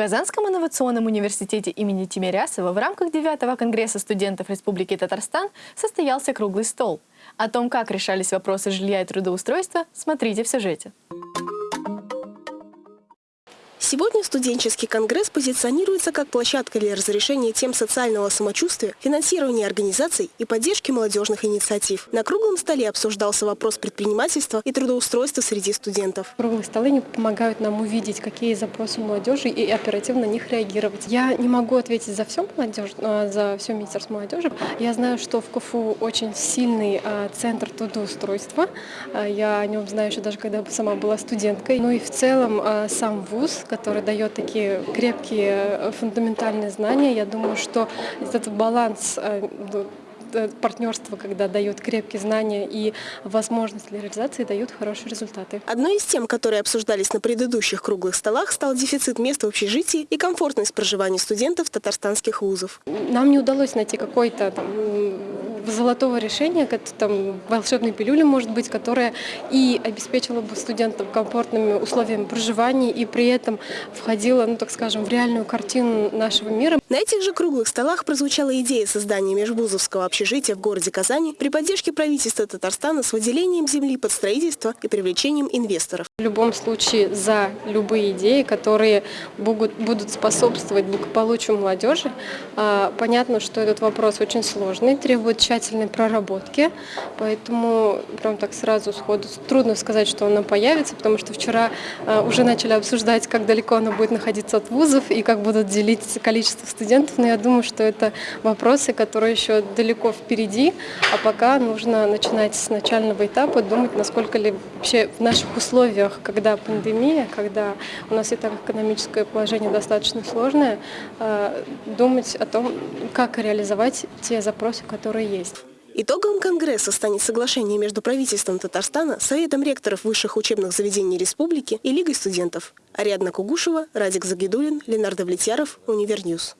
Казанском инновационном университете имени Тимирясова в рамках 9 Конгресса студентов Республики Татарстан состоялся круглый стол. О том, как решались вопросы жилья и трудоустройства, смотрите в сюжете. Сегодня студенческий конгресс позиционируется как площадка для разрешения тем социального самочувствия, финансирования организаций и поддержки молодежных инициатив. На круглом столе обсуждался вопрос предпринимательства и трудоустройства среди студентов. Круглые столы не помогают нам увидеть, какие запросы молодежи и оперативно на них реагировать. Я не могу ответить за всю молодежь, а, за все министерство молодежи. Я знаю, что в КФУ очень сильный а, центр трудоустройства. А, я о нем знаю еще даже когда сама была студенткой. Ну и в целом сам вуз, который дает такие крепкие э, фундаментальные знания. Я думаю, что этот баланс э, э, партнерство, когда дают крепкие знания и возможность для реализации, дают хорошие результаты. Одной из тем, которые обсуждались на предыдущих круглых столах, стал дефицит мест в общежитии и комфортность проживания студентов татарстанских вузов. Нам не удалось найти какой-то золотого решения, там волшебной пилюли, может быть, которая и обеспечила бы студентам комфортными условиями проживания и при этом входила, ну так скажем, в реальную картину нашего мира. На этих же круглых столах прозвучала идея создания межвузовского общежития в городе Казани при поддержке правительства Татарстана с выделением земли под строительство и привлечением инвесторов. В любом случае за любые идеи, которые будут, будут способствовать благополучию молодежи. А, понятно, что этот вопрос очень сложный, требует тщательной проработки, поэтому прям так сразу сходу трудно сказать, что она появится, потому что вчера а, уже начали обсуждать, как далеко она будет находиться от вузов и как будут делить количество студентов, но я думаю, что это вопросы, которые еще далеко впереди, а пока нужно начинать с начального этапа, думать, насколько ли вообще в наших условиях условиях, когда пандемия, когда у нас и так экономическое положение достаточно сложное, э, думать о том, как реализовать те запросы, которые есть. Итогом Конгресса станет соглашение между правительством Татарстана, Советом ректоров высших учебных заведений республики и Лигой студентов. Ариадна Кугушева, Радик Загидулин, Ленар Давлетьяров, Univer News.